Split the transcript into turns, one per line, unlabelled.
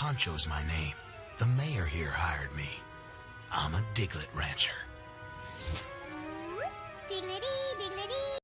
Pancho's my name. The mayor here hired me. I'm a Diglett rancher.